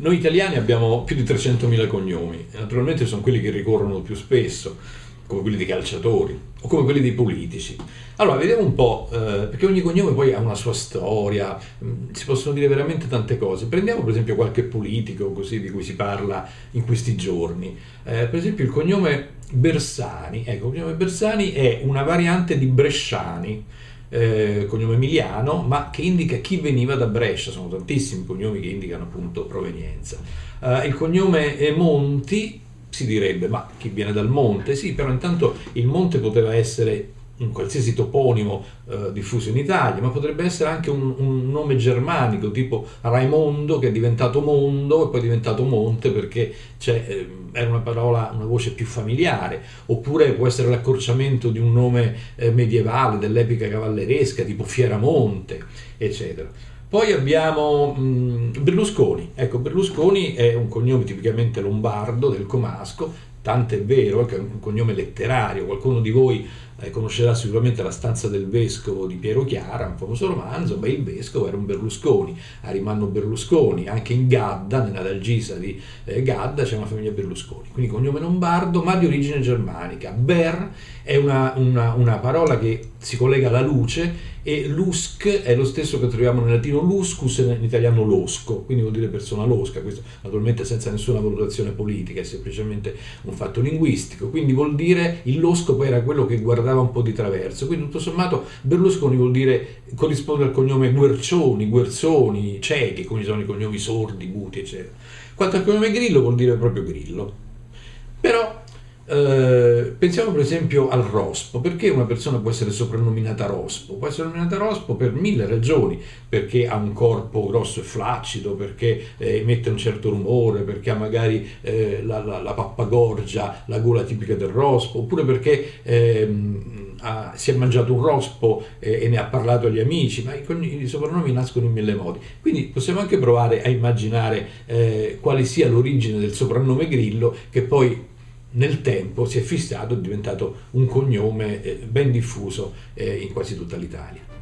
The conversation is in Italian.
Noi italiani abbiamo più di 300.000 cognomi, naturalmente sono quelli che ricorrono più spesso, come quelli dei calciatori o come quelli dei politici. Allora, vediamo un po', eh, perché ogni cognome poi ha una sua storia, mm, si possono dire veramente tante cose. Prendiamo per esempio qualche politico così di cui si parla in questi giorni. Eh, per esempio il cognome Bersani, ecco, il cognome Bersani è una variante di Bresciani, eh, cognome emiliano, ma che indica chi veniva da Brescia, sono tantissimi cognomi che indicano appunto provenienza. Eh, il cognome Monti si direbbe, ma chi viene dal monte? Sì, però intanto il monte poteva essere un qualsiasi toponimo eh, diffuso in Italia, ma potrebbe essere anche un, un, nome germanico tipo Raimondo che è diventato mondo e poi è diventato monte perché eh, era una parola, una voce più familiare, oppure può essere l'accorciamento di un nome eh, medievale dell'epica cavalleresca tipo Fieramonte, eccetera. Poi abbiamo mh, Berlusconi, ecco Berlusconi è un cognome tipicamente lombardo del Comasco, tanto è vero che è un cognome letterario, qualcuno di voi eh, conoscerà sicuramente La stanza del vescovo di Piero Chiara, un famoso romanzo, ma il vescovo era un Berlusconi, Arimanno Berlusconi, anche in Gadda, nella Dalgisa di eh, Gadda c'è una famiglia Berlusconi, quindi cognome lombardo ma di origine germanica. Ber è una, una, una parola che si collega alla luce e lusk è lo stesso che troviamo nel latino luscus e in italiano losco, quindi vuol dire persona losca, questo naturalmente senza nessuna valutazione politica, è semplicemente un fatto linguistico, quindi vuol dire il losco poi era quello che guardava un po' di traverso, quindi tutto sommato Berlusconi vuol dire, corrisponde al cognome Guercioni, Guerzoni, ciechi, come sono i cognomi sordi, muti, eccetera. Quanto al cognome Grillo vuol dire proprio Grillo. Però eh, pensiamo per esempio al rospo, perché una persona può essere soprannominata rospo? Può essere nominata rospo per mille ragioni, perché ha un corpo grosso e flaccido, perché eh, emette un certo rumore, perché ha magari eh, la, la, la, pappagorgia, la gola tipica del rospo, oppure perché ehm, ha, si è mangiato un rospo e ne ha parlato agli amici, ma i, i, soprannomi nascono in mille modi. Quindi possiamo anche provare a immaginare eh, quale sia l'origine del soprannome Grillo, che poi nel tempo si è fissato, è diventato un cognome eh, ben diffuso eh, in quasi tutta l'Italia.